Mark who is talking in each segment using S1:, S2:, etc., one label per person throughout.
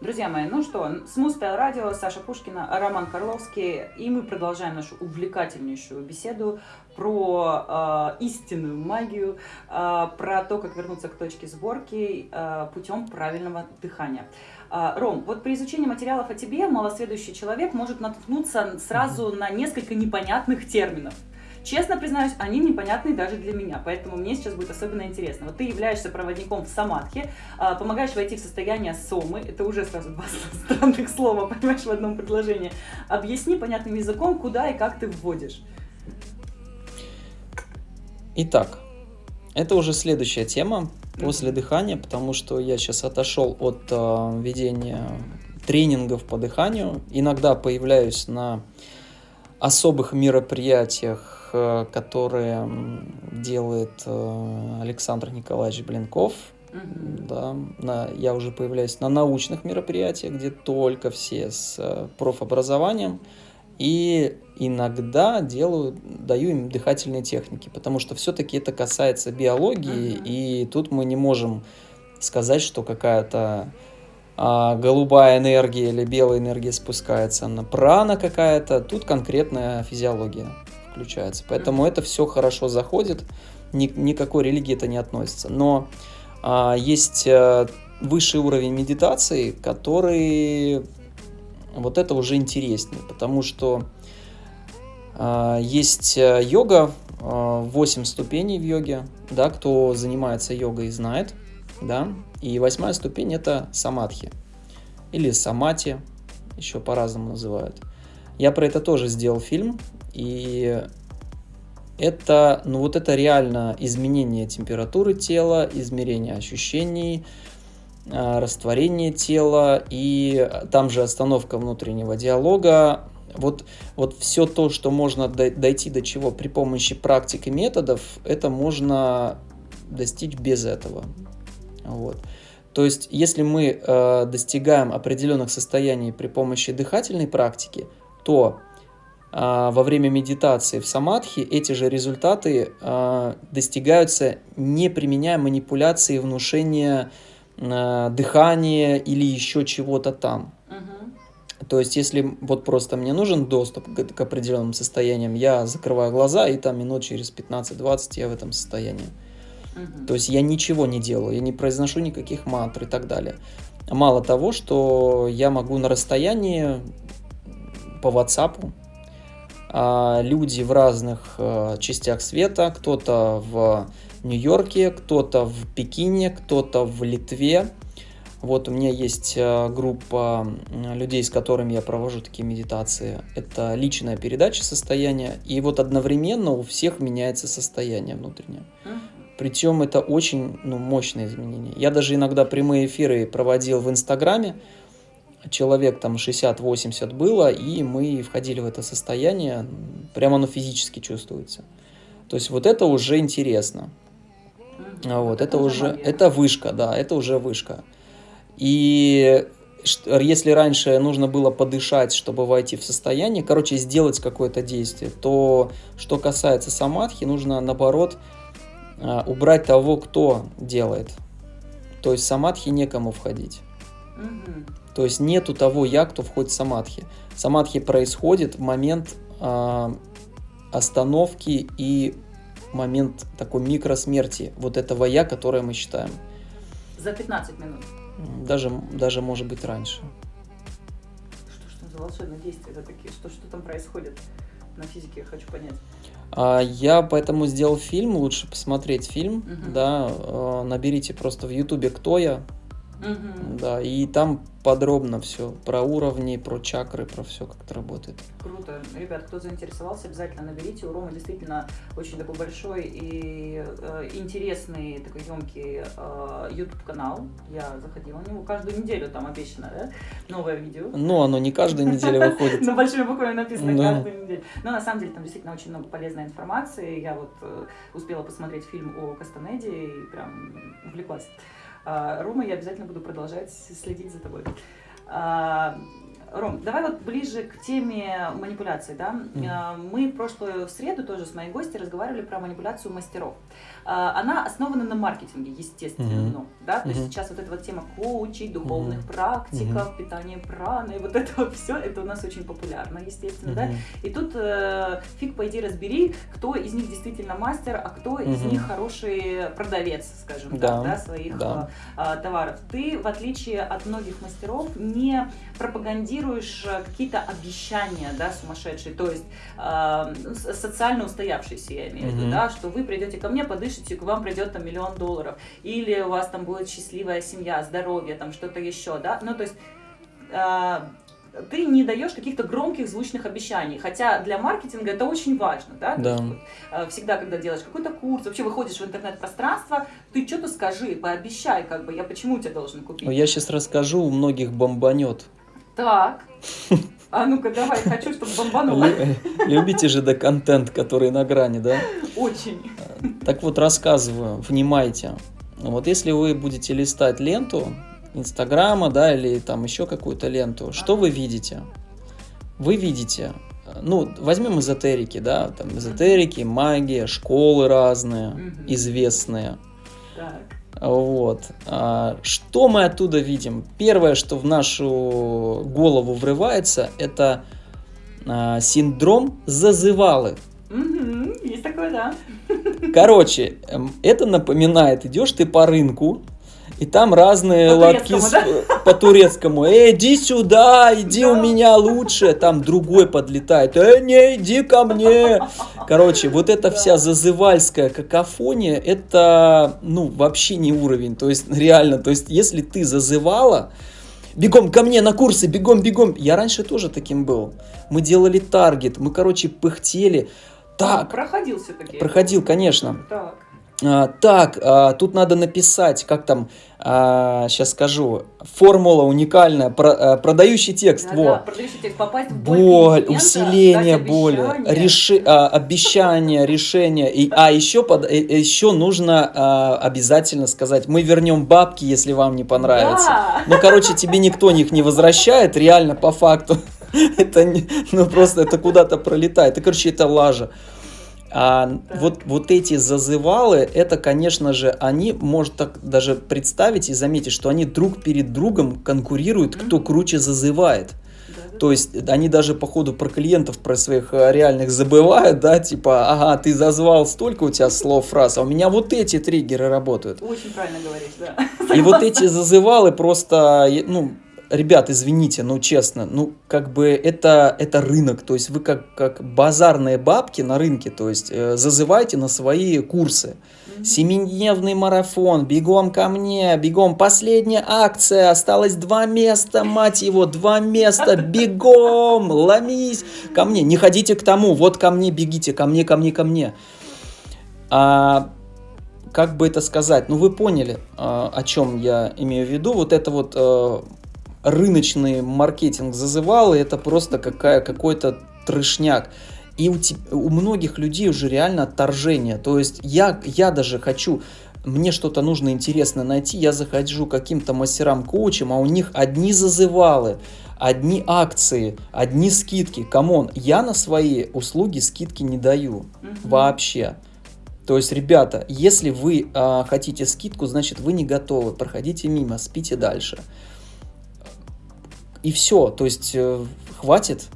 S1: Друзья мои, ну что, с Муспел Радио, Саша Пушкина, Роман Карловский, и мы продолжаем нашу увлекательнейшую беседу про э, истинную магию, э, про то, как вернуться к точке сборки э, путем правильного дыхания. Э, Ром, вот при изучении материалов о тебе малосведущий человек может наткнуться сразу на несколько непонятных терминов. Честно признаюсь, они непонятны даже для меня, поэтому мне сейчас будет особенно интересно. Вот ты являешься проводником в самадхи, а, помогаешь войти в состояние сомы, это уже сразу два странных слова, понимаешь, в одном предложении. Объясни понятным языком, куда и как ты вводишь.
S2: Итак, это уже следующая тема после дыхания, потому что я сейчас отошел от э, ведения тренингов по дыханию. Иногда появляюсь на особых мероприятиях которые делает э, Александр Николаевич Блинков. Да, на, я уже появляюсь на научных мероприятиях, где только все с э, профобразованием. И иногда делаю, даю им дыхательные техники, потому что все-таки это касается биологии, uh и тут мы не можем сказать, что какая-то а, голубая энергия или белая энергия спускается на прана какая-то. Тут конкретная физиология включается. Поэтому это все хорошо заходит, ни, никакой религии это не относится. Но а, есть а, высший уровень медитации, который вот это уже интереснее, потому что а, есть э, йога, а, 8 ступеней в йоге, да, кто занимается йогой знает, да, и восьмая ступень это самадхи или самати, еще по-разному называют. Я про это тоже сделал фильм, и это, ну вот это реально изменение температуры тела, измерение ощущений, а, растворение тела и там же остановка внутреннего диалога. Вот, вот все то, что можно дойти до чего при помощи практик и методов, это можно достичь без этого. Вот. То есть, если мы э, достигаем определенных состояний при помощи дыхательной практики, то во время медитации в самадхи эти же результаты а, достигаются, не применяя манипуляции, внушения, а, дыхания или еще чего-то там. То есть, если вот просто мне нужен доступ к, к определенным состояниям, я закрываю глаза, и там минут через 15-20 я в этом состоянии. Угу. То есть, я ничего не делаю, я не произношу никаких мантр и так далее. Мало того, что я могу на расстоянии по WhatsApp а, люди в разных а, частях света, кто-то в Нью-Йорке, кто-то в Пекине, кто-то в Литве. Вот у меня есть а, группа людей, с которыми я провожу такие медитации. Это личная передача состояния, и вот одновременно у всех меняется состояние внутреннее. Причем это очень ну, мощное изменение. Я даже иногда прямые эфиры проводил в Инстаграме, человек там 60-80 было, и мы входили в это состояние, прямо оно физически чувствуется. То есть вот это уже интересно. Вот, это, это уже, магия. это вышка, да, это уже вышка. И если раньше нужно было подышать, чтобы войти в состояние, короче, сделать какое-то действие, то что касается самадхи, нужно наоборот а, убрать того, кто делает. То есть самадхи некому входить. Угу. То есть нету того я, кто входит в самадхи. Самадхи происходит в момент э, остановки и момент такой микросмерти вот этого я, которое мы считаем.
S1: За 15 минут?
S2: Даже, даже может быть раньше.
S1: Что, что за волшебные действия это такие? Что, что там происходит на физике, я хочу понять.
S2: А, я поэтому сделал фильм, лучше посмотреть фильм, угу. да, а, наберите просто в ютубе «Кто я?», Угу. Да, и там подробно все про уровни, про чакры, про все, как это работает.
S1: Круто. Ребят, кто заинтересовался, обязательно наберите. У Ромы действительно очень такой большой и э, интересный, такой емкий э, YouTube канал. Я заходила на него каждую неделю, там обещано, да? Новое видео.
S2: Ну, оно не каждую неделю выходит.
S1: На большими буквами написано каждую неделю. Но на самом деле там действительно очень много полезной информации. Я вот э, успела посмотреть фильм о Кастанеде и прям увлеклась. А, Рома, я обязательно буду продолжать следить за тобой. Ром, давай вот ближе к теме манипуляций, да. Mm. Мы в прошлую среду тоже с моей гостью разговаривали про манипуляцию мастеров. А, она основана на маркетинге, естественно, mm-hmm. да, то mm-hmm. есть сейчас вот эта вот тема коучей, духовных mm-hmm. практиков, mm-hmm. питания праны, вот это все, это у нас очень популярно, естественно, mm-hmm. да, и тут э, фиг пойди разбери, кто из них действительно мастер, а кто mm-hmm. из них хороший продавец, скажем да. так, да, своих да. Э, товаров. Ты, в отличие от многих мастеров, не пропагандируешь э, какие-то обещания, да, сумасшедшие, то есть э, социально устоявшиеся, я имею в виду, mm-hmm. да, что вы придете ко мне, подышите к вам придет там миллион долларов, или у вас там будет счастливая семья, здоровье, там что-то еще, да, ну то есть э, ты не даешь каких-то громких звучных обещаний, хотя для маркетинга это очень важно, да,
S2: да.
S1: Э, всегда, когда делаешь какой-то курс, вообще выходишь в интернет-пространство, ты что-то скажи, пообещай, как бы, я почему тебя должен купить?
S2: Я сейчас расскажу, у многих бомбанет.
S1: Так. А ну-ка, давай, хочу, чтобы бомбануло.
S2: Любите же да контент, который на грани, да?
S1: Очень.
S2: Так вот, рассказываю, внимайте. Вот если вы будете листать ленту Инстаграма, да, или там еще какую-то ленту, что вы видите? Вы видите, ну, возьмем эзотерики, да, там эзотерики, магия, школы разные, известные. Так. Вот. А, что мы оттуда видим? Первое, что в нашу голову врывается, это а, синдром зазывалы.
S1: Угу, есть такое, да.
S2: Короче, эм, это напоминает, идешь ты по рынку, и там разные по лотки да? по турецкому. Эй, иди сюда, иди да. у меня лучше. Там другой подлетает. Эй, не, иди ко мне. Короче, вот эта да. вся зазывальская какофония, это, ну, вообще не уровень. То есть, реально, то есть, если ты зазывала, бегом ко мне на курсы, бегом, бегом. Я раньше тоже таким был. Мы делали таргет, мы, короче, пыхтели. Так.
S1: Проходил все-таки.
S2: Проходил, конечно.
S1: Так.
S2: А, так, а, тут надо написать, как там, а, сейчас скажу, формула уникальная, про, а, продающий текст,
S1: да,
S2: во.
S1: Да, продающий текст, попасть в
S2: боль, боль усиление боли, реши, а, обещание, решение, и, а еще, под, э, еще нужно а, обязательно сказать, мы вернем бабки, если вам не понравится.
S1: Да.
S2: Ну, короче, тебе никто их не возвращает, реально, по факту. Это не, ну просто это куда-то пролетает. И, короче, это лажа. А вот, вот эти зазывалы, это, конечно же, они, может так даже представить и заметить, что они друг перед другом конкурируют, кто круче зазывает. То есть они даже по ходу про клиентов, про своих э, реальных забывают, да, типа, ага, ты зазвал столько у тебя слов, фраз, а у меня вот эти триггеры работают.
S1: Очень правильно говоришь, да.
S2: И вот эти зазывалы просто, ну, ребят, извините, ну честно, ну как бы это, это рынок, то есть вы как, как базарные бабки на рынке, то есть э, зазывайте на свои курсы. Семидневный марафон, бегом ко мне, бегом, последняя акция, осталось два места, мать его, два места, бегом, ломись ко мне, не ходите к тому, вот ко мне бегите, ко мне, ко мне, ко мне. А, как бы это сказать, ну вы поняли, а, о чем я имею в виду, вот это вот э, рыночный маркетинг зазывал, и это просто какая, какой-то трешняк. И у, у многих людей уже реально отторжение. То есть я, я даже хочу, мне что-то нужно интересно найти, я захожу каким-то мастерам-коучам, а у них одни зазывалы, одни акции, одни скидки. Come on, я на свои услуги скидки не даю угу. вообще. То есть, ребята, если вы э, хотите скидку, значит вы не готовы, проходите мимо, спите дальше и все, то есть э, хватит.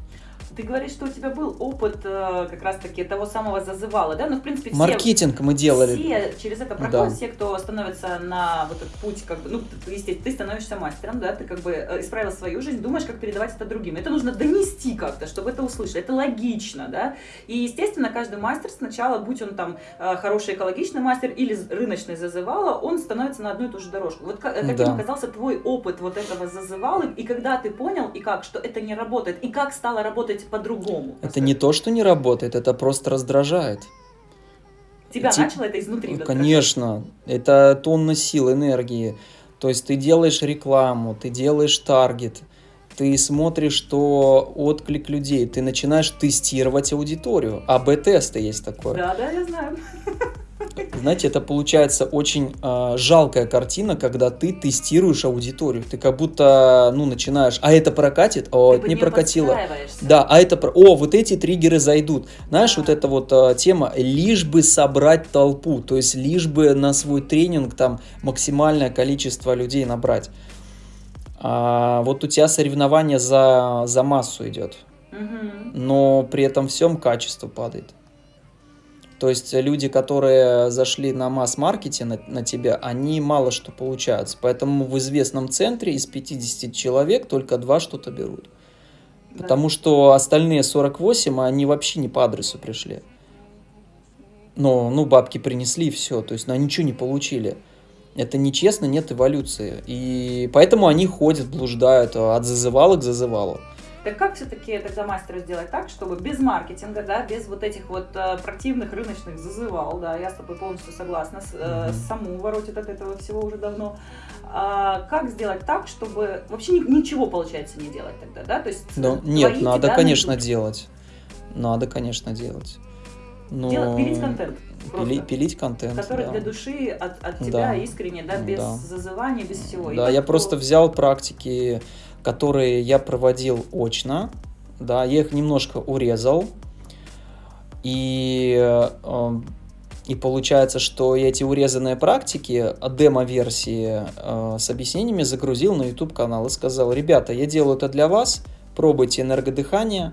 S1: Ты говоришь, что у тебя был опыт э, как раз-таки того самого зазывала, да? Ну, в принципе, все...
S2: Маркетинг мы делали.
S1: Все через это проходят, да. все, кто становится на вот этот путь, как бы, ну, естественно, ты становишься мастером, да, ты как бы э, исправил свою жизнь, думаешь, как передавать это другим. Это нужно донести как-то, чтобы это услышали. Это логично, да? И, естественно, каждый мастер сначала, будь он там э, хороший экологичный мастер или рыночный зазывала, он становится на одну и ту же дорожку. Вот каким да. оказался твой опыт вот этого зазывала, и когда ты понял, и как, что это не работает, и как стало работать работать по-другому.
S2: Это не то, что не работает, это просто раздражает.
S1: Тебя Ти... начало это изнутри
S2: Конечно, это тонна сил, энергии. То есть ты делаешь рекламу, ты делаешь таргет, ты смотришь, что отклик людей, ты начинаешь тестировать аудиторию. АБ-тесты есть такое.
S1: Да, да, я знаю.
S2: знаете, это получается очень э, жалкая картина, когда ты тестируешь аудиторию. Ты как будто, ну, начинаешь, а это прокатит, о, это не прокатило. Да, а это, о, вот эти триггеры зайдут. Знаешь, да. вот эта вот э, тема, лишь бы собрать толпу, то есть лишь бы на свой тренинг там максимальное количество людей набрать. А, вот у тебя соревнование за, за массу идет, угу. но при этом всем качество падает. То есть люди, которые зашли на масс-маркете на, на тебя, они мало что получают. Поэтому в известном центре из 50 человек только два что-то берут. Да. Потому что остальные 48, они вообще не по адресу пришли. Но, ну, бабки принесли и все. То есть, ну, они ничего не получили. Это нечестно, нет эволюции. И поэтому они ходят, блуждают от зазывала к зазывалу.
S1: Так как все-таки тогда мастеру сделать так, чтобы без маркетинга, да, без вот этих вот э, противных рыночных зазывал, да, я с тобой полностью согласна, с, э, саму воротит от этого всего уже давно. А, как сделать так, чтобы вообще ничего, получается, не делать тогда, да? То есть
S2: ну, нет, надо, конечно, делать. Надо, конечно, делать.
S1: Но... Делать, пилить контент.
S2: Пили, пилить контент.
S1: Который да. для души от, от тебя да. искренне, да, без да. зазывания, без всего.
S2: Да, И я просто взял практики которые я проводил очно, да, я их немножко урезал, и, э, и получается, что я эти урезанные практики, демо-версии э, с объяснениями загрузил на YouTube-канал и сказал, ребята, я делаю это для вас, пробуйте энергодыхание,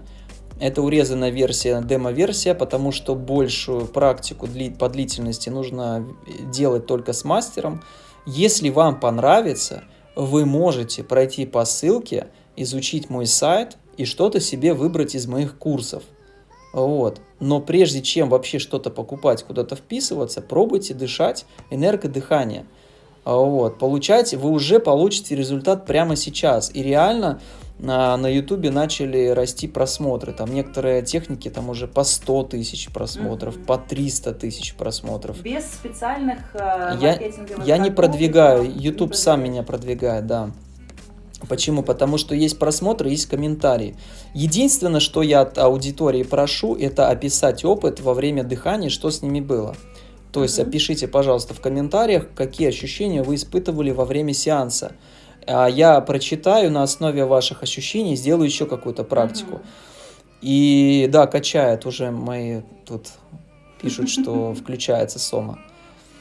S2: это урезанная версия, демо-версия, потому что большую практику по длительности нужно делать только с мастером. Если вам понравится, вы можете пройти по ссылке, изучить мой сайт и что-то себе выбрать из моих курсов. Вот. Но прежде чем вообще что-то покупать, куда-то вписываться, пробуйте дышать энергодыхание. Вот. Получайте, вы уже получите результат прямо сейчас. И реально на, на YouTube начали расти просмотры. Там некоторые техники там уже по 100 тысяч просмотров, mm-hmm. по 300 тысяч просмотров.
S1: Без специальных э,
S2: я, я не продвигаю, YouTube сам меня продвигает, да. Почему? Потому что есть просмотры, есть комментарии. Единственное, что я от аудитории прошу, это описать опыт во время дыхания, что с ними было. То есть mm-hmm. опишите, пожалуйста, в комментариях, какие ощущения вы испытывали во время сеанса. А я прочитаю на основе ваших ощущений, сделаю еще какую-то практику. Угу. И да, качает уже мои тут пишут, что включается сома.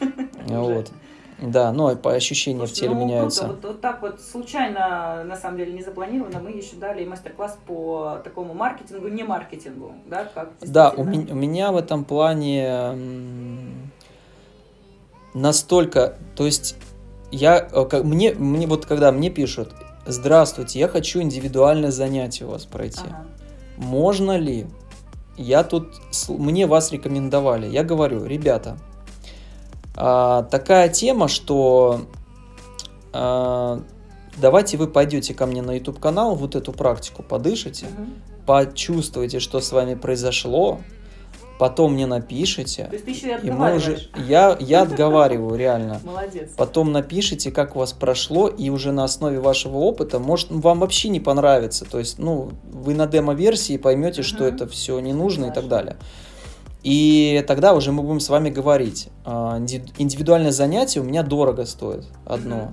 S2: Вот. Да, но по ощущениям в теле ну, меняются.
S1: Круто. Вот, вот так вот случайно, на самом деле, не запланировано, мы еще дали мастер-класс по такому маркетингу, не маркетингу, да, как
S2: Да, у, меня, у меня в этом плане настолько, то есть я, э, как, мне, мне вот когда мне пишут, здравствуйте, я хочу индивидуальное занятие у вас пройти. Ага. Можно ли? Я тут, мне вас рекомендовали. Я говорю, ребята, а, такая тема, что а, давайте вы пойдете ко мне на YouTube канал, вот эту практику подышите, угу. почувствуйте, что с вами произошло, потом мне напишите.
S1: То есть ты еще и мы уже,
S2: я, я отговариваю, реально.
S1: Молодец.
S2: Потом напишите, как у вас прошло, и уже на основе вашего опыта, может, вам вообще не понравится. То есть, ну, вы на демо-версии поймете, угу. что это все не нужно Хорошо. и так далее. И тогда уже мы будем с вами говорить. А, индивидуальное занятие у меня дорого стоит одно. Угу.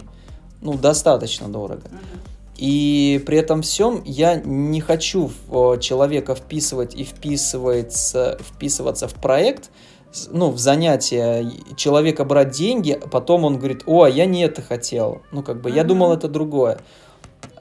S2: Ну, достаточно дорого. Угу. И при этом всем я не хочу в человека вписывать и вписываться, вписываться в проект, ну, в занятие человека брать деньги, а потом он говорит, о, а я не это хотел. Ну, как бы, mm-hmm. я думал, это другое.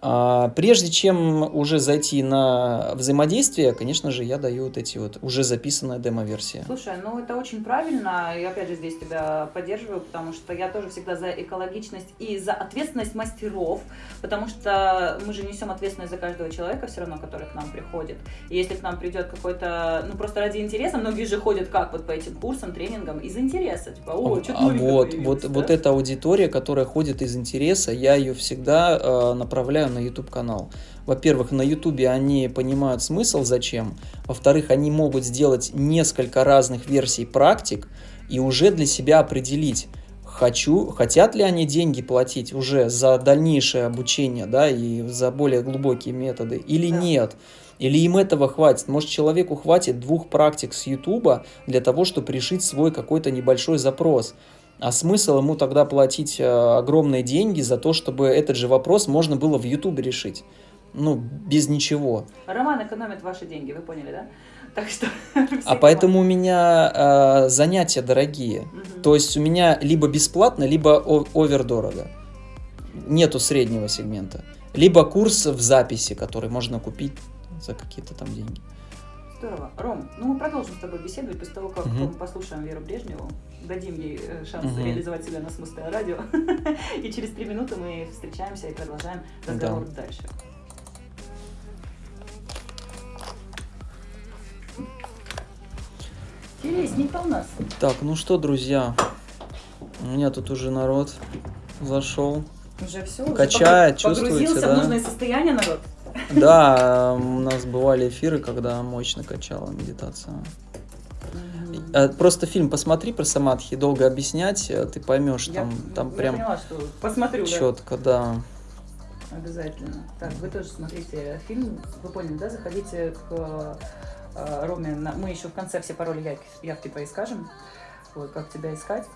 S2: А, прежде чем уже зайти на взаимодействие, конечно же, я даю вот эти вот уже записанные демо-версии.
S1: Слушай, ну это очень правильно, и опять же здесь тебя поддерживаю, потому что я тоже всегда за экологичность и за ответственность мастеров, потому что мы же несем ответственность за каждого человека все равно, который к нам приходит. И если к нам придет какой-то, ну просто ради интереса, многие же ходят как вот по этим курсам, тренингам из интереса, типа, о,
S2: что-то а вот, вот, да? вот эта аудитория, которая ходит из интереса, я ее всегда э, направляю на YouTube канал. Во-первых, на YouTube они понимают смысл зачем. Во-вторых, они могут сделать несколько разных версий практик и уже для себя определить, хочу, хотят ли они деньги платить уже за дальнейшее обучение, да, и за более глубокие методы или да. нет. Или им этого хватит? Может, человеку хватит двух практик с Ютуба для того, чтобы решить свой какой-то небольшой запрос. А смысл ему тогда платить э, огромные деньги за то, чтобы этот же вопрос можно было в Ютубе решить? Ну, без ничего.
S1: Роман экономит ваши деньги, вы поняли, да? Так что...
S2: А поэтому у меня э, занятия дорогие.
S1: Мгм.
S2: То есть у меня либо бесплатно, либо о- овердорого. Нету среднего сегмента. Либо курс в записи, который можно купить за какие-то там деньги.
S1: Здорово. Ром, ну мы продолжим с тобой беседовать после того, как
S2: Мгм.
S1: мы послушаем Веру Брежневу, дадим ей э, шанс
S2: Мгм.
S1: реализовать себя на Смустое радио. И через три минуты мы встречаемся и продолжаем разговор дальше. Интересненько у нас.
S2: Так, ну что, друзья, у меня тут уже народ зашел.
S1: Уже все.
S2: Качает, чувствуете,
S1: Погрузился
S2: да?
S1: в нужное состояние, народ.
S2: Да, у нас бывали эфиры, когда мощно качала медитация. Э, Просто фильм посмотри про самадхи, долго объяснять, э, ты поймешь,
S1: Я-
S2: там, там
S1: я
S2: прям
S1: поняла, что посмотрю, да.
S2: четко, да.
S1: Обязательно. Так, вы тоже смотрите фильм. Вы поняли, да? Заходите к э, Роме. на- Мы еще в конце все пароли явки, явки твои скажем. Вот, как тебя искать.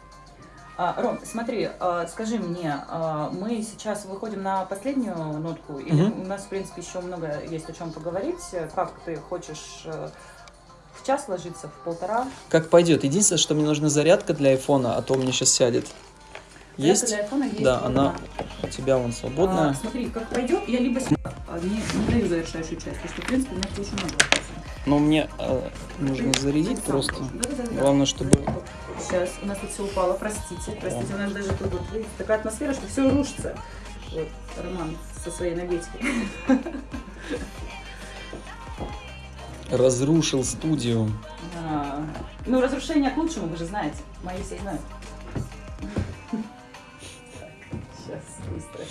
S1: А, Ром, смотри, э, скажи мне, э, мы сейчас выходим на последнюю нотку, или
S2: Мгм.
S1: у нас, в принципе, еще много есть о чем поговорить. Как ты хочешь э, в час ложиться, в полтора?
S2: Как пойдет. Единственное, что мне нужна зарядка для айфона, а то у меня сейчас сядет.
S1: Зарядка
S2: Есть?
S1: для айфона есть.
S2: Да, она у тебя вон свободная.
S1: А, смотри, как пойдет, я либо а, не, не даю завершающую часть, потому что, в принципе, у нас очень много вопросов.
S2: Но мне э, нужно зарядить просто. Главное, чтобы...
S1: Сейчас, у нас тут все упало, простите. Простите, у нас даже тут вот, видите, такая атмосфера, что все рушится. Вот, Роман со своей энергетикой.
S2: Разрушил студию.
S1: А, ну, разрушение к лучшему, вы же знаете. Мои все знают. Сейчас, быстро.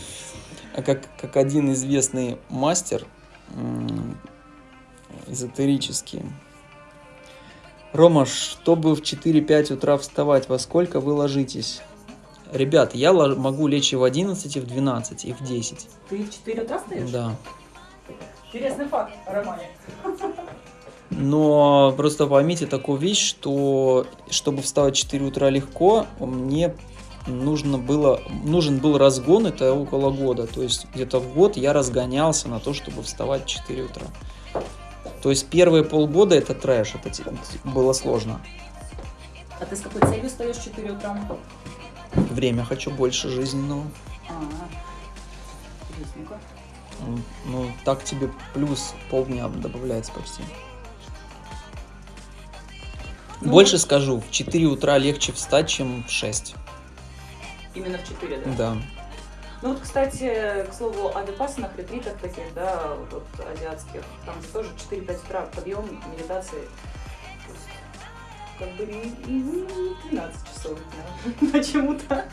S2: А как, как один известный мастер эзотерический. Рома, чтобы в 4-5 утра вставать, во сколько вы ложитесь? Ребят, я могу лечь и в 11, и в 12, и в 10.
S1: Ты в 4 утра встаешь?
S2: Да.
S1: Интересный факт о Романе.
S2: Но просто поймите такую вещь, что чтобы вставать в 4 утра легко, мне нужно было, нужен был разгон, это около года. То есть где-то в год я разгонялся на то, чтобы вставать в 4 утра. То есть первые полгода это трэш, это было сложно.
S1: А ты с какой целью встаешь в 4 утра?
S2: Время хочу больше жизненного.
S1: А, интересненько.
S2: М, Ну, так тебе плюс полдня добавляется почти.
S1: Ну,
S2: Больше скажу, в 4 утра легче встать, чем в 6.
S1: Именно в 4, да?
S2: Да.
S1: Ну вот, кстати, к слову, о випассанах, ретритах таких, да, вот, азиатских, там же тоже 4-5 утра подъем, медитации. Как бы не, не- не 12 часов дня. Почему-то.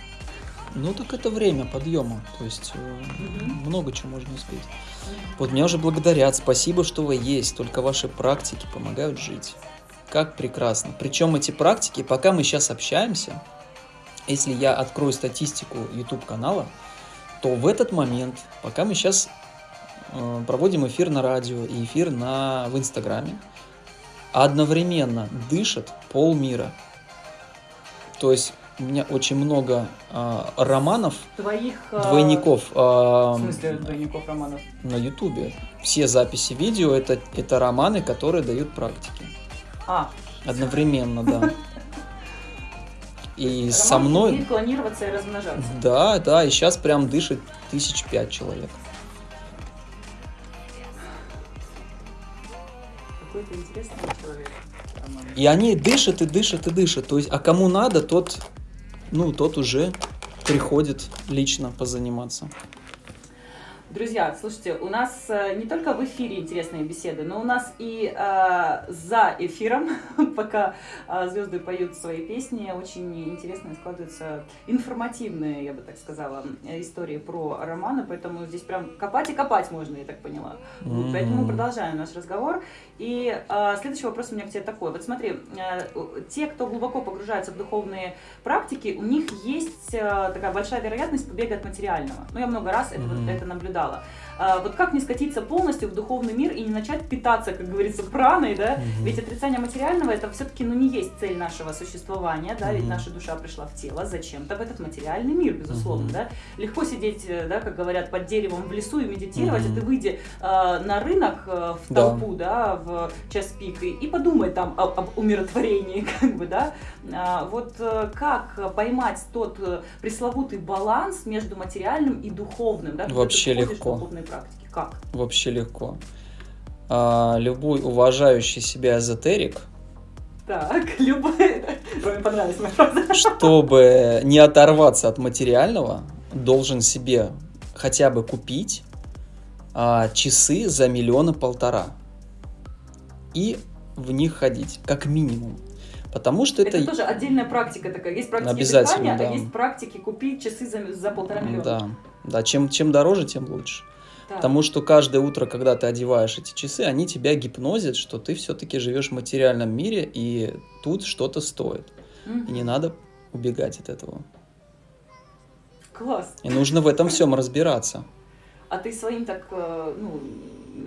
S2: Ну так это время подъема, то есть
S1: Мгм.
S2: много чего можно успеть. Вот меня уже благодарят, спасибо, что вы есть, только ваши практики помогают жить. Как прекрасно. Причем эти практики, пока мы сейчас общаемся, если я открою статистику YouTube канала, то в этот момент, пока мы сейчас проводим эфир на радио и эфир на, в Инстаграме, одновременно дышит полмира. То есть у меня очень много а, романов,
S1: Твоих... а,
S2: двойников а,
S1: В смысле двойников романов?
S2: на Ютубе. Все записи видео это, это романы, которые дают практики.
S1: А,
S2: Одновременно, да. И со
S1: роман
S2: мной...
S1: умеет клонироваться и размножаться.
S2: Да, да, и сейчас прям дышит тысяч пять человек.
S1: Какой ты интересный человек, Роман.
S2: И они дышат и дышат и дышат. То есть, а кому надо, тот, ну, тот уже приходит лично позаниматься.
S1: Друзья, слушайте, у нас э, не только в эфире интересные беседы, но у нас и э, за эфиром, пока э, звезды поют свои песни, очень интересные складываются информативные, я бы так сказала, э, истории про романы, поэтому здесь прям копать и копать можно, я так поняла. Вот, поэтому
S2: М.
S1: продолжаем наш разговор. И э, следующий вопрос у меня к тебе такой. Вот смотри, э, те, кто глубоко погружается в духовные практики, у них есть э, такая большая вероятность побега от материального. Ну, я много раз это,
S2: Мгм.
S1: это наблюдала. Стало. А, вот как не скатиться полностью в духовный мир и не начать питаться, как говорится, праной, да?
S2: Мгм.
S1: Ведь отрицание материального это все-таки ну, не есть цель нашего существования, да, ведь
S2: Мгм.
S1: наша душа пришла в тело зачем-то в этот материальный мир, безусловно,
S2: Мгм.
S1: да. Легко сидеть, э, да, как говорят, под деревом в лесу и медитировать,
S2: Мгм.
S1: а ты выйди э, на рынок э, в
S2: Да.
S1: толпу, да, в час пик и, и подумай там об, об умиротворении, как бы, да. А, вот э, как поймать тот э, пресловутый баланс между материальным и духовным, да?
S2: Вообще легко.
S1: духовные практики. Как?
S2: Вообще легко. А, любой уважающий себя эзотерик,
S1: Так, любой. Роме понравилась моя фраза.
S2: чтобы не оторваться от материального, должен себе хотя бы купить а, часы за миллиона полтора и в них ходить, как минимум. Потому что это...
S1: Это тоже отдельная практика такая. Есть практики
S2: Обязательно,
S1: дыхания,
S2: да.
S1: а есть практики купить часы за, за полтора миллиона.
S2: Да, да, чем, чем дороже, тем лучше.
S1: Так.
S2: Потому что каждое утро, когда ты одеваешь эти часы, они тебя гипнозят, что ты все-таки живешь в материальном мире, и тут что-то стоит.
S1: Мгм.
S2: И не надо убегать от этого.
S1: Класс.
S2: И нужно в этом всем разбираться.
S1: А ты своим так, э, ну,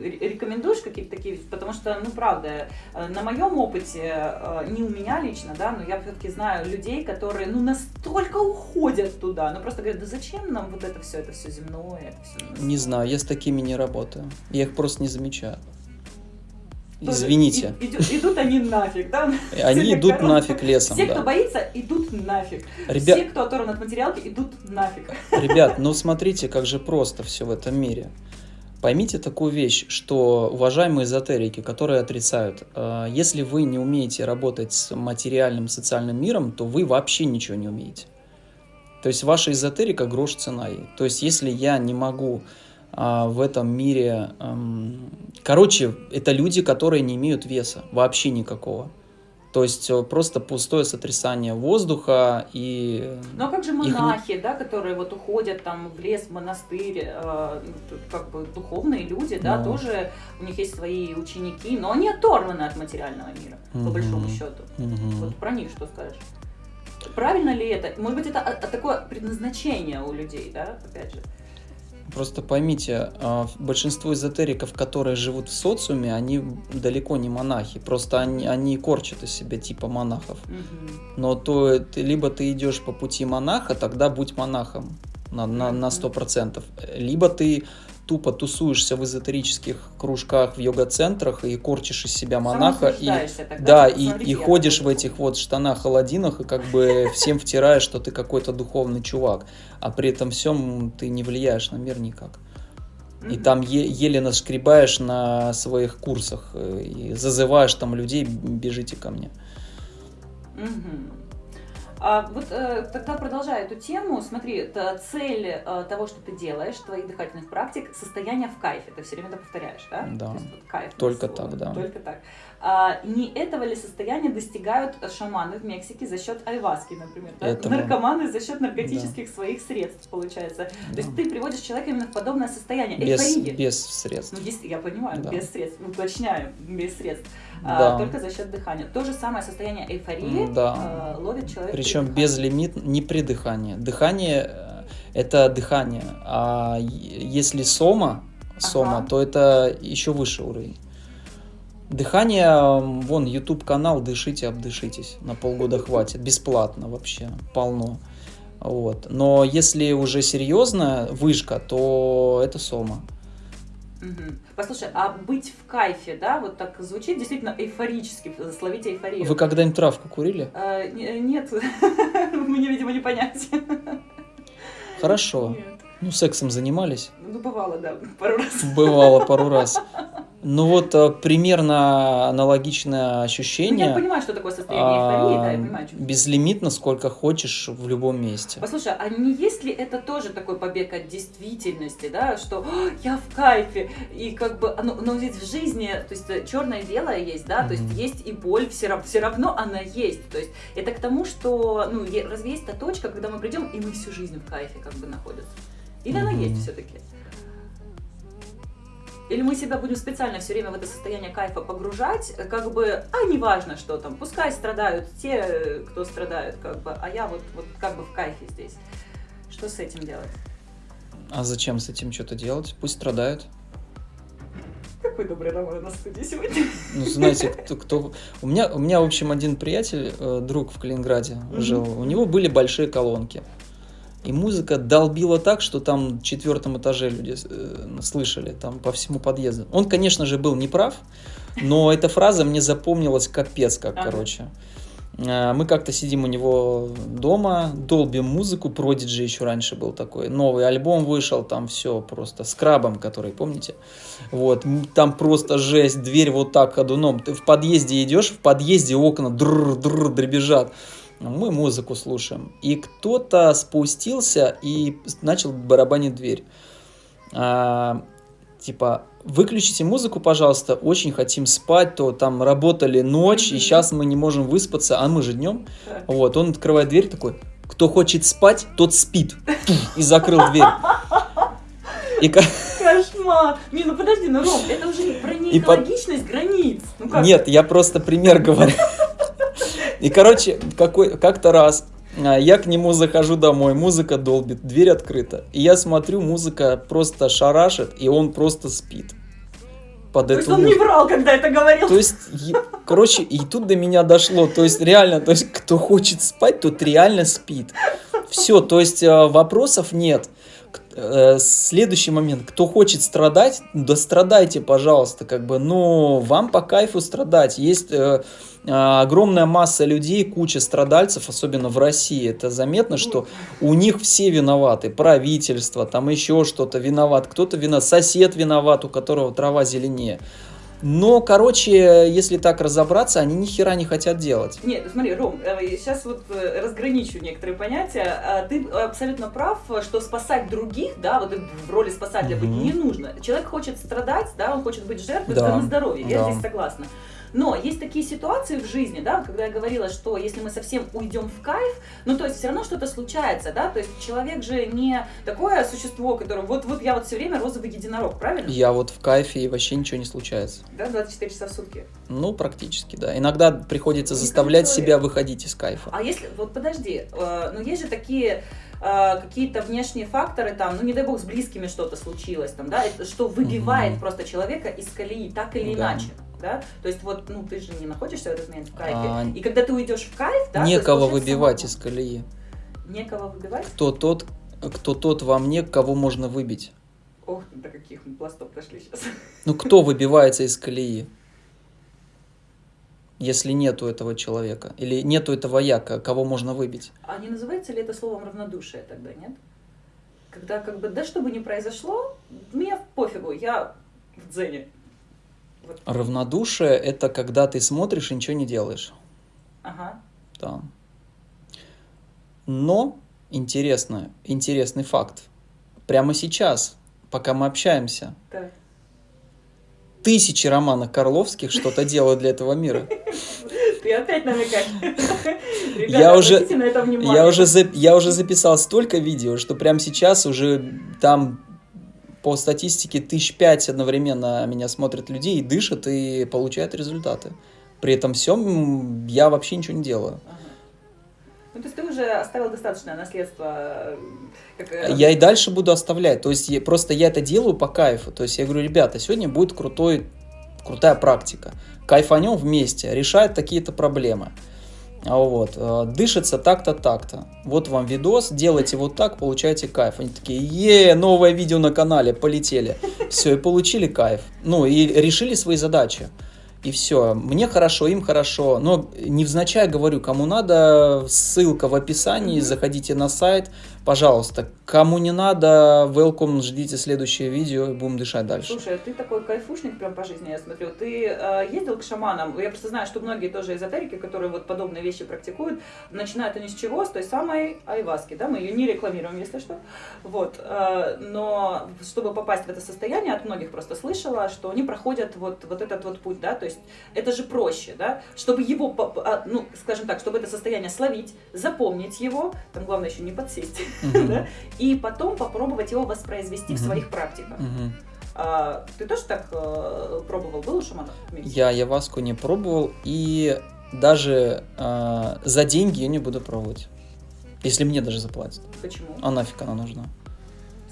S1: ре- рекомендуешь какие-то такие, потому что, ну, правда, э, на моем опыте, э, не у меня лично, да, но я все-таки знаю людей, которые, ну, настолько уходят туда, ну, просто говорят, да зачем нам вот это все, это все земное, это всё
S2: Не знаю, я с такими не работаю. Я их просто не замечаю. Извините.
S1: и- идут, идут они нафиг, да?
S2: Они
S1: Все
S2: идут
S1: короче.
S2: нафиг лесом,
S1: Все, кто
S2: да.
S1: боится, идут нафиг.
S2: Ребят,
S1: Все, кто оторван от материалки, идут нафиг.
S2: Ребят, ну смотрите, как же просто все в этом мире. Поймите такую вещь, что уважаемые эзотерики, которые отрицают, э, если вы не умеете работать с материальным социальным миром, то вы вообще ничего не умеете. То есть ваша эзотерика грош цена ей. То есть если я не могу в этом мире... эм, короче, это люди, которые не имеют веса, вообще никакого. То есть э, просто пустое сотрясание воздуха и...
S1: Ну а как же
S2: Их
S1: монахи, да, которые вот уходят там в лес, в монастырь, э, тут как бы духовные люди, да,
S2: Ну.
S1: тоже у них есть свои ученики, но они оторваны от материального мира, по
S2: Мгм.
S1: большому счету.
S2: Мгм.
S1: Вот про них что скажешь? Правильно ли это? Может быть, это а- а такое предназначение у людей, да, опять же.
S2: Просто поймите, а, большинство эзотериков, которые живут в социуме, они далеко не монахи. Просто они, они корчат из себя типа монахов. Но то ты, либо ты идешь по пути монаха, тогда будь монахом на, на, на
S1: Мгм.
S2: 100%. Либо ты тупо тусуешься в эзотерических кружках, в йога-центрах и корчишь из себя монаха. И, да,
S1: типа,
S2: и, и ходишь в этих вот штанах-аладдинах и как бы всем втираешь, что ты какой-то духовный чувак. А при этом всем ты не влияешь на мир никак. И там е- еле наскребаешь на своих курсах э, и зазываешь там людей, бежите ко мне.
S1: Мгм. А вот э, тогда продолжая эту тему, смотри, цель э, того, что ты делаешь, твоих дыхательных практик, состояние в кайфе. Ты все время это повторяешь, да?
S2: Да.
S1: То есть вот кайф.
S2: Только
S1: слово.
S2: так, да.
S1: Только так. А, не этого ли состояния достигают шаманы в Мексике за счет айваски, например? да?
S2: Этого.
S1: Наркоманы за счет наркотических своих средств, получается. То
S2: Да.
S1: есть ты приводишь человека именно в подобное состояние,
S2: Без,
S1: эйфории.
S2: без средств.
S1: Ну, дес- я понимаю,
S2: Да.
S1: без средств, уточняю, без средств. А,
S2: Да.
S1: только за счет дыхания. То же самое состояние эйфории
S2: Да.
S1: э, ловит человек. при
S2: Причем без лимит, не при дыхании. Дыхание э, это дыхание, а если сома, сома,
S1: Ага.
S2: то это еще выше уровень. Дыхание, вон, YouTube канал, дышите, обдышитесь, на полгода хватит, бесплатно вообще, полно. Вот. Но если уже серьезно вышка, то это сома.
S1: Мгм. Послушай, а быть в кайфе, да, вот так звучит действительно эйфорически, словите эйфорию.
S2: Вы когда-нибудь травку курили?
S1: Не- нет, мне, видимо, не понять.
S2: Хорошо.
S1: Нет.
S2: Ну, сексом занимались?
S1: Ну, бывало, да, пару раз.
S2: Бывало пару раз. Ну вот э, примерно аналогичное
S1: Ну, я
S2: ощущение.
S1: понимаю, что такое состояние эйфории, да, я
S2: а,
S1: понимаю.
S2: Безлимитно, сколько хочешь в любом месте.
S1: Послушай, а не есть ли это тоже такой побег от действительности, да, что «О, я в кайфе, и как бы, оно, но ведь в жизни, то есть черное и белое есть, да, то есть есть и боль, все, равно, все равно она есть, то есть это к тому, что, ну, разве есть та точка, когда мы придем, и мы всю жизнь в кайфе как бы находимся? Или она
S2: Мгм.
S1: есть все-таки? Или мы себя будем специально все время в это состояние кайфа погружать, как бы, а неважно, что там, пускай страдают те, кто страдают, как бы, а я вот, вот как бы в кайфе здесь. Что с этим делать?
S2: А зачем с этим что-то делать? Пусть страдают.
S1: Какой добрый Роман у нас в студии сегодня.
S2: Ну, знаете, кто, кто... У, меня, у меня, в общем, один приятель, э, друг в Калининграде жил. У него были большие колонки. И музыка долбила так, что там в четвертом этаже люди э, слышали, там по всему подъезду. Он, конечно же, был неправ, но эта фраза мне запомнилась капец как,
S1: Ага.
S2: короче. Э, Мы как-то сидим у него дома, долбим музыку, Продиджи еще раньше был такой, новый альбом вышел, там все просто с крабом, который, помните? Вот, там просто жесть, дверь вот так ходуном, ты в подъезде идешь, в подъезде окна дрр-дрр дребезжат, мы музыку слушаем, и кто-то спустился и начал барабанить дверь. А, типа, выключите музыку, пожалуйста, очень хотим спать, то там работали ночь, и сейчас мы не можем выспаться, а мы же днем.
S1: Так.
S2: Вот, он открывает дверь такой, кто хочет спать, тот спит. И закрыл дверь. И
S1: Кошмар! Не, ну подожди, ну Ром, это уже про
S2: И под-
S1: неэкологичность границ. Ну как?
S2: Нет, я просто пример говорю. И, короче, какой, как-то раз а, я к нему захожу домой, музыка долбит, дверь открыта. И я смотрю, музыка просто шарашит, и он просто спит. Под
S1: То есть он не
S2: музыку.
S1: врал, когда это говорил.
S2: То есть, е- короче, и тут до меня дошло. То есть, реально, то есть, кто хочет спать, тот реально спит. Все, то есть, э, вопросов нет. Э, Следующий момент. Кто хочет страдать, да страдайте, пожалуйста, как бы, но вам по кайфу страдать. Есть э, огромная масса людей, куча страдальцев, особенно в России. Это заметно, что у них все виноваты. Правительство, там еще что-то виноват. Кто-то виноват, сосед виноват, у которого трава зеленее. Но, короче, если так разобраться, они ни хера не хотят делать.
S1: Нет, смотри, Ром, сейчас вот э, разграничу некоторые понятия. А, Ты абсолютно прав, что спасать других, да, вот в роли спасателя быть
S2: Мгм.
S1: не нужно. Человек хочет страдать, да, он хочет быть жертвой,
S2: Да,
S1: на здоровье, я
S2: да.
S1: здесь согласна. Но есть такие ситуации в жизни, да, когда я говорила, что если мы совсем уйдем в кайф, ну то есть все равно что-то случается, да, то есть человек же не такое существо, которое вот вот я вот все время розовый единорог, правильно?
S2: Я вот в кайфе и вообще ничего не случается.
S1: Да, 24 часа в сутки.
S2: Ну, практически, да. Иногда приходится
S1: Ну,
S2: заставлять себя выходить из кайфа.
S1: А если, вот подожди, э, ну есть же такие э, какие-то внешние факторы, там, ну не дай бог с близкими что-то случилось, там, да, что выбивает
S2: Мгм.
S1: просто человека из колеи, так или
S2: Да.
S1: иначе. Да? То есть вот, ну ты же не находишься в этот момент в кайфе.
S2: А,
S1: И когда ты уйдешь в кайф, да,
S2: Некого выбивать
S1: самому-
S2: из колеи.
S1: Некого выбивать?
S2: Кто тот, кто тот во мне, кого можно выбить?
S1: Ох, до каких мы пластов дошли сейчас.
S2: Ну, кто выбивается из колеи? Если нету этого человека. Или нету этого я, ко- кого можно выбить.
S1: А не называется ли это словом равнодушие тогда, нет? Когда как бы, да что бы ни произошло, мне пофигу, я в дзене. Вот,
S2: Равнодушие – это когда ты смотришь и ничего не делаешь.
S1: ага.
S2: Да. Но интересно, интересный факт. Прямо сейчас, пока мы общаемся,
S1: Так.
S2: тысячи романов Карловских что-то делают для этого мира.
S1: Ты опять намекаешь. Ребята,
S2: Я уже-
S1: обратите на это внимание.
S2: Я уже, я уже записал столько видео, что прямо сейчас уже там по статистике тысяч пять одновременно меня смотрят людей и дышат и получают результаты. При этом всем я вообще ничего не делаю.
S1: Ага. Ну, то есть ты уже оставил достаточное наследство. э, Как, э,
S2: Я и дальше буду оставлять. То есть я, просто я это делаю по кайфу. То есть я говорю, ребята, сегодня будет крутой, крутая практика. Кайфанем вместе, решает такие-то проблемы. А Вот, э, дышится так-то, так-то. Вот вам видос, делайте вот так, получаете кайф. Они такие, е, новое видео на канале, полетели. Все, и получили кайф. Ну, и решили свои задачи. И все. Мне хорошо, им хорошо. Но невзначай говорю, кому надо, ссылка в описании, заходите на сайт, пожалуйста. Кому не надо, welcome, ждите следующее видео и будем дышать дальше.
S1: Слушай, ты такой кайфушник прям по жизни, я смотрю. Ты э, ездил к шаманам? Я просто знаю, что многие тоже эзотерики, которые вот подобные вещи практикуют, начинают они с чего? С той самой айваски, да? Мы ее не рекламируем, если что. Вот. э, но чтобы попасть в это состояние, от многих просто слышала, что они проходят вот, вот этот вот путь, да? То есть это же проще, да? Чтобы его, а, ну, скажем так, чтобы это состояние словить, запомнить его, там главное еще не подсесть, Да? И потом попробовать его воспроизвести в своих практиках. А, ты тоже так э, пробовал? Был у шамана?
S2: Я яваску не пробовал и даже э, за деньги я не буду пробовать. Если мне даже заплатят.
S1: Почему?
S2: А нафиг она нужна?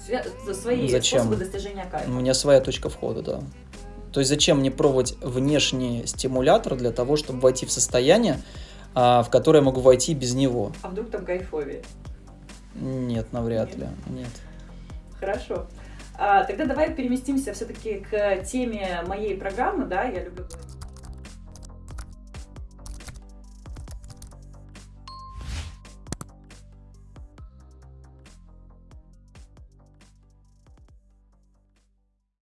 S1: Свя- свои
S2: Зачем?
S1: способы достижения кайфа.
S2: У меня своя точка входа, да. То есть зачем мне пробовать внешний стимулятор для того, чтобы войти в состояние, а, в которое я могу войти без него?
S1: А вдруг там кайфовее?
S2: Нет, навряд
S1: Нет.
S2: ли. Нет.
S1: Хорошо. А, тогда давай переместимся все-таки к теме моей программы, да, я люблю говорить